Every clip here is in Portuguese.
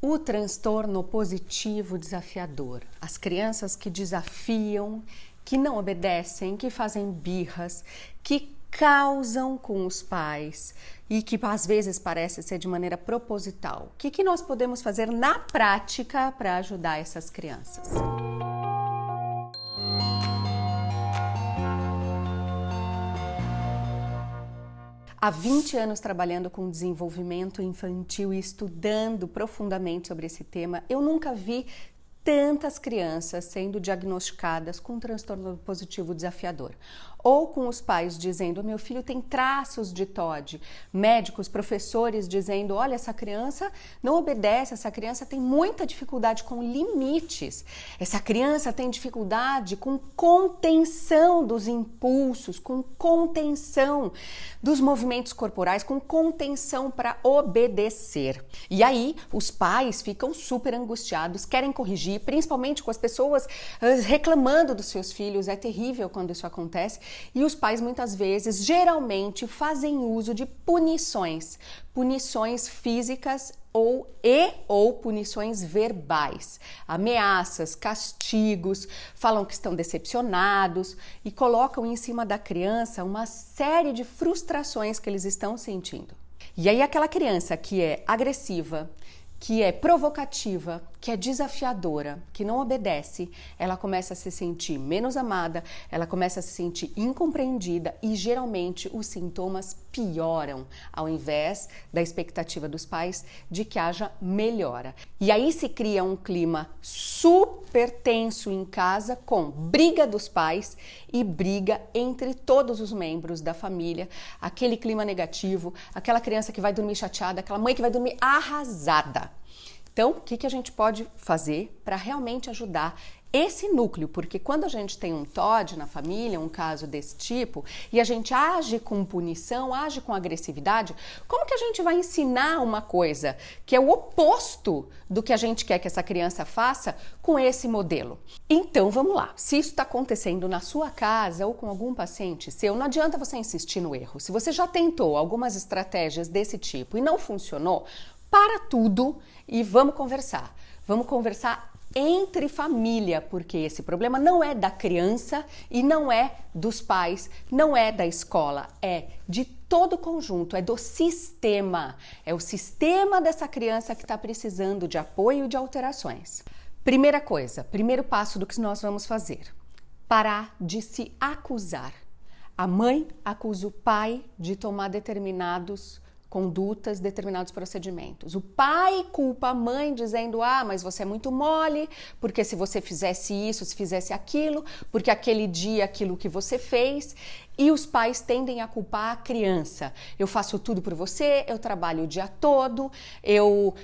O transtorno positivo desafiador. As crianças que desafiam, que não obedecem, que fazem birras, que causam com os pais e que às vezes parece ser de maneira proposital. O que, que nós podemos fazer na prática para ajudar essas crianças? Há 20 anos trabalhando com desenvolvimento infantil e estudando profundamente sobre esse tema, eu nunca vi tantas crianças sendo diagnosticadas com transtorno positivo desafiador ou com os pais dizendo: meu filho tem traços de TOD, médicos, professores dizendo: olha, essa criança não obedece, essa criança tem muita dificuldade com limites, essa criança tem dificuldade com contenção dos impulsos, com contenção dos movimentos corporais, com contenção para obedecer. E aí os pais ficam super angustiados, querem corrigir, principalmente com as pessoas ah, reclamando dos seus filhos. É terrível quando isso acontece. E os pais muitas vezes, geralmente, fazem uso de punições, punições físicas ou e ou punições verbais, ameaças, castigos, falam que estão decepcionados e colocam em cima da criança uma série de frustrações que eles estão sentindo. E aí aquela criança que é agressiva, que é provocativa, que é desafiadora, que não obedece, ela começa a se sentir menos amada, ela começa a se sentir incompreendida e geralmente os sintomas pioram, ao invés da expectativa dos pais de que haja melhora. E aí se cria um clima super tenso em casa com briga dos pais e briga entre todos os membros da família, aquele clima negativo, aquela criança que vai dormir chateada, aquela mãe que vai dormir arrasada. Então, o que, que a gente pode fazer para realmente ajudar esse núcleo, porque quando a gente tem um TOD na família, um caso desse tipo, e a gente age com punição, age com agressividade, como que a gente vai ensinar uma coisa que é o oposto do que a gente quer que essa criança faça com esse modelo? Então vamos lá. Se isso está acontecendo na sua casa ou com algum paciente seu, não adianta você insistir no erro. Se você já tentou algumas estratégias desse tipo e não funcionou, para tudo e vamos conversar. Vamos conversar entre família, porque esse problema não é da criança e não é dos pais, não é da escola, é de todo o conjunto, é do sistema. É o sistema dessa criança que está precisando de apoio e de alterações. Primeira coisa, primeiro passo do que nós vamos fazer: parar de se acusar. A mãe acusa o pai de tomar determinados condutas, determinados procedimentos. O pai culpa a mãe dizendo: "Ah, mas você é muito mole, porque se você fizesse isso, se fizesse aquilo, porque aquele dia aquilo que você fez". E os pais tendem a culpar a criança. Eu faço tudo por você, eu trabalho o dia todo, eu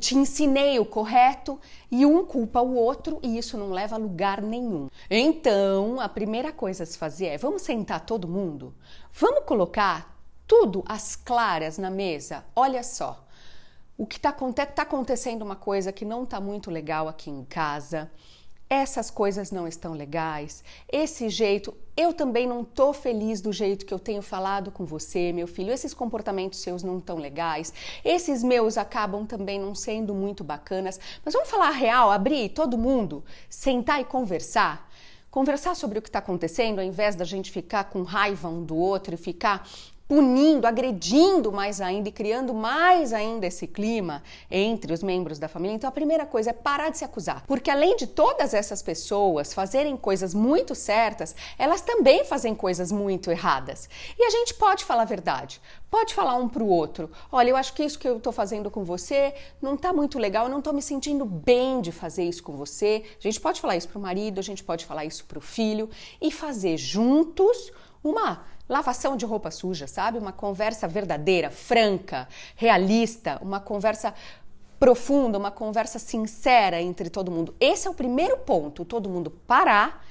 te ensinei o correto, e um culpa o outro e isso não leva a lugar nenhum. Então, a primeira coisa a se fazer é: vamos sentar todo mundo? Vamos colocar tudo às claras na mesa. Olha só, o que está tá acontecendo uma coisa que não está muito legal aqui em casa. Essas coisas não estão legais. Esse jeito, eu também não tô feliz do jeito que eu tenho falado com você, meu filho. Esses comportamentos seus não estão legais. Esses meus acabam também não sendo muito bacanas. Mas vamos falar real, abrir todo mundo, sentar e conversar conversar sobre o que está acontecendo, ao invés da gente ficar com raiva um do outro e ficar punindo, agredindo mais ainda e criando mais ainda esse clima entre os membros da família. Então a primeira coisa é parar de se acusar, porque além de todas essas pessoas fazerem coisas muito certas, elas também fazem coisas muito erradas. E a gente pode falar a verdade, pode falar um para o outro. Olha, eu acho que isso que eu estou fazendo com você não está muito legal, eu não estou me sentindo bem de fazer isso com você. A gente pode falar isso para o marido, a gente pode falar isso para o filho e fazer juntos uma lavação de roupa suja, sabe? Uma conversa verdadeira, franca, realista, uma conversa profunda, uma conversa sincera entre todo mundo. Esse é o primeiro ponto, todo mundo parar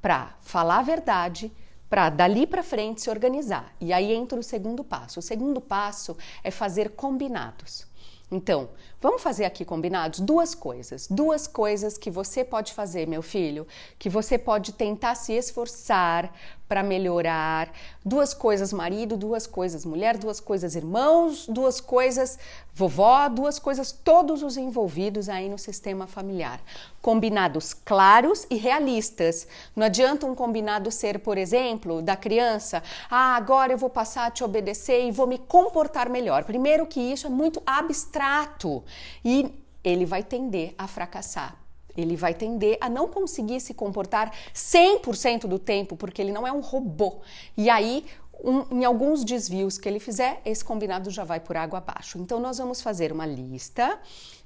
para falar a verdade, para dali para frente se organizar. E aí entra o segundo passo. O segundo passo é fazer combinados. Então, Vamos fazer aqui combinados duas coisas. Duas coisas que você pode fazer, meu filho, que você pode tentar se esforçar para melhorar. Duas coisas marido, duas coisas mulher, duas coisas irmãos, duas coisas vovó, duas coisas todos os envolvidos aí no sistema familiar. Combinados claros e realistas. Não adianta um combinado ser, por exemplo, da criança, ah, agora eu vou passar a te obedecer e vou me comportar melhor. Primeiro que isso é muito abstrato e ele vai tender a fracassar. Ele vai tender a não conseguir se comportar 100% do tempo, porque ele não é um robô. E aí, um, em alguns desvios que ele fizer, esse combinado já vai por água abaixo. Então, nós vamos fazer uma lista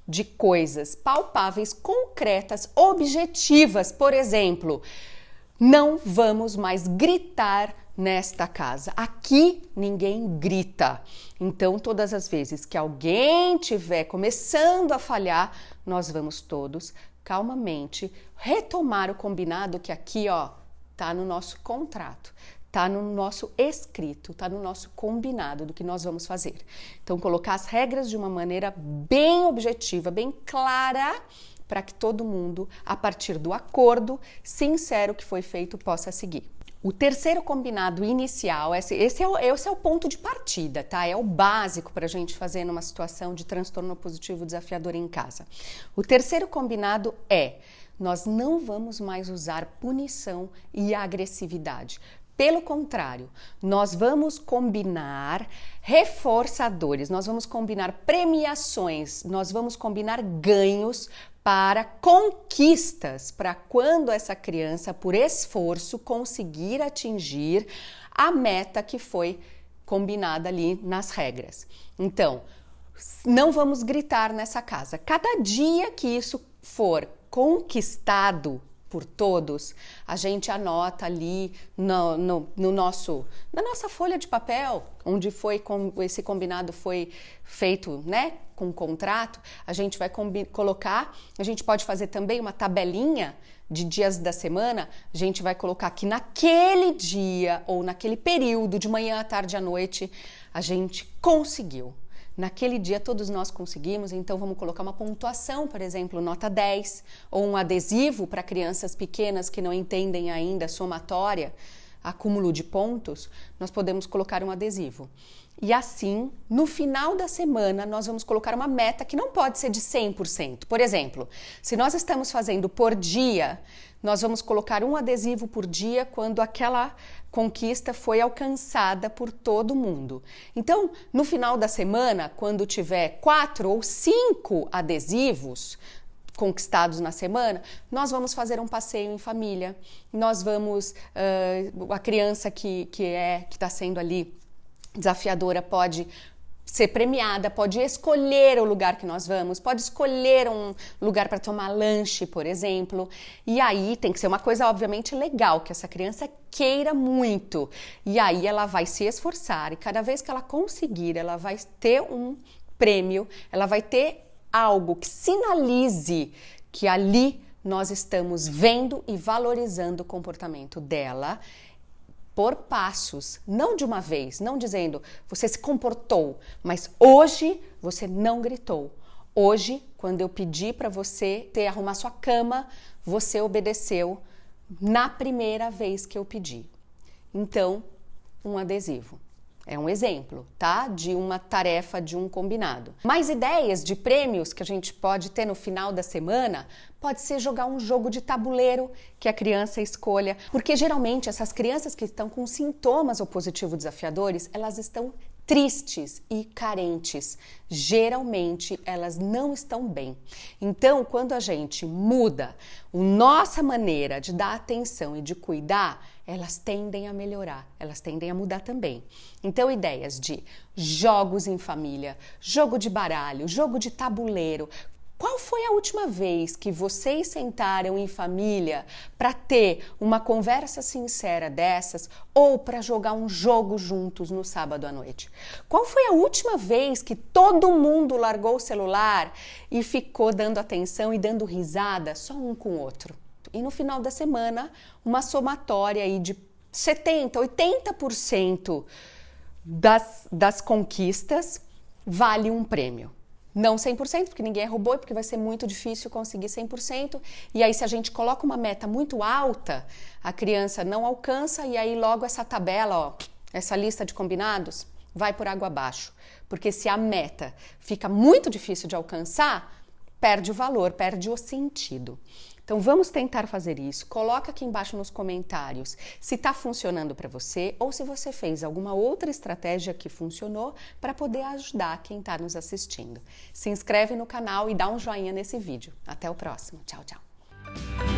de coisas palpáveis, concretas, objetivas. Por exemplo, não vamos mais gritar nesta casa. Aqui ninguém grita. Então, todas as vezes que alguém tiver começando a falhar, nós vamos todos calmamente retomar o combinado que aqui, ó, tá no nosso contrato, tá no nosso escrito, tá no nosso combinado do que nós vamos fazer. Então, colocar as regras de uma maneira bem objetiva, bem clara, para que todo mundo, a partir do acordo sincero que foi feito, possa seguir. O terceiro combinado inicial, esse, esse, é o, esse é o ponto de partida, tá? É o básico para a gente fazer numa situação de transtorno positivo desafiador em casa. O terceiro combinado é: nós não vamos mais usar punição e agressividade. Pelo contrário, nós vamos combinar reforçadores, nós vamos combinar premiações, nós vamos combinar ganhos para conquistas, para quando essa criança, por esforço, conseguir atingir a meta que foi combinada ali nas regras. Então, não vamos gritar nessa casa. Cada dia que isso for conquistado por todos, a gente anota ali no, no, no, nosso, na nossa folha de papel, onde foi com, esse combinado foi feito, né, com o contrato, a gente vai colocar, a gente pode fazer também uma tabelinha de dias da semana, a gente vai colocar que naquele dia ou naquele período, de manhã à tarde à noite, a gente conseguiu Naquele dia todos nós conseguimos, então vamos colocar uma pontuação, por exemplo, nota 10, ou um adesivo para crianças pequenas que não entendem ainda somatória, acúmulo de pontos, nós podemos colocar um adesivo. E assim, no final da semana, nós vamos colocar uma meta que não pode ser de 100%. Por exemplo, se nós estamos fazendo por dia, nós vamos colocar um adesivo por dia quando aquela conquista foi alcançada por todo mundo. Então, no final da semana, quando tiver quatro ou cinco adesivos conquistados na semana, nós vamos fazer um passeio em família. Nós vamos, uh, a criança que, que é que está sendo ali desafiadora pode ser premiada, pode escolher o lugar que nós vamos, pode escolher um lugar para tomar lanche, por exemplo. E aí tem que ser uma coisa, obviamente, legal, que essa criança queira muito. E aí ela vai se esforçar e cada vez que ela conseguir, ela vai ter um prêmio, ela vai ter algo que sinalize que ali nós estamos vendo e valorizando o comportamento dela por passos, não de uma vez, não dizendo você se comportou, mas hoje você não gritou. Hoje, quando eu pedi para você ter arrumar sua cama, você obedeceu na primeira vez que eu pedi. Então, um adesivo. É um exemplo, tá? De uma tarefa, de um combinado. Mais ideias de prêmios que a gente pode ter no final da semana? Pode ser jogar um jogo de tabuleiro que a criança escolha, porque geralmente essas crianças que estão com sintomas opositivos desafiadores, elas estão tristes e carentes. Geralmente elas não estão bem. Então, quando a gente muda a nossa maneira de dar atenção e de cuidar, elas tendem a melhorar, elas tendem a mudar também. Então, ideias de jogos em família, jogo de baralho, jogo de tabuleiro, qual foi a última vez que vocês sentaram em família para ter uma conversa sincera dessas ou para jogar um jogo juntos no sábado à noite? Qual foi a última vez que todo mundo largou o celular e ficou dando atenção e dando risada só um com o outro? E no final da semana, uma somatória aí de 70, 80% das, das conquistas vale um prêmio. Não 100%, porque ninguém é robô e porque vai ser muito difícil conseguir 100%. E aí, se a gente coloca uma meta muito alta, a criança não alcança e aí logo essa tabela, ó, essa lista de combinados, vai por água abaixo. Porque se a meta fica muito difícil de alcançar, perde o valor, perde o sentido. Então vamos tentar fazer isso. Coloca aqui embaixo nos comentários se está funcionando para você ou se você fez alguma outra estratégia que funcionou para poder ajudar quem está nos assistindo. Se inscreve no canal e dá um joinha nesse vídeo. Até o próximo. Tchau, tchau.